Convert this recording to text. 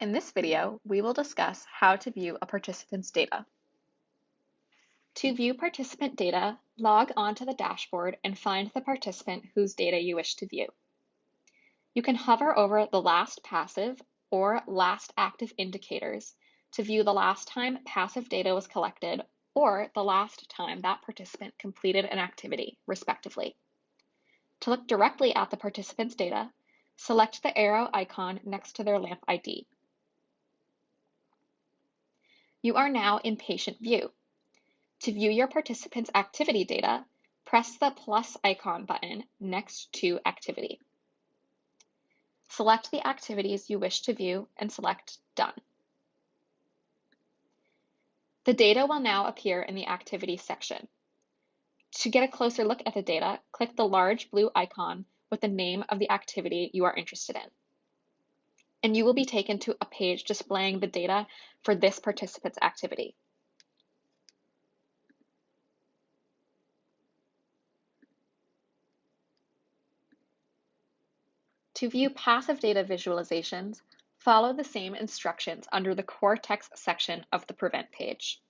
In this video, we will discuss how to view a participant's data. To view participant data, log on to the dashboard and find the participant whose data you wish to view. You can hover over the last passive or last active indicators to view the last time passive data was collected or the last time that participant completed an activity, respectively. To look directly at the participant's data, select the arrow icon next to their LAMP ID. You are now in patient view. To view your participant's activity data, press the plus icon button next to activity. Select the activities you wish to view and select Done. The data will now appear in the activity section. To get a closer look at the data, click the large blue icon with the name of the activity you are interested in and you will be taken to a page displaying the data for this participant's activity. To view passive data visualizations, follow the same instructions under the Cortex section of the Prevent page.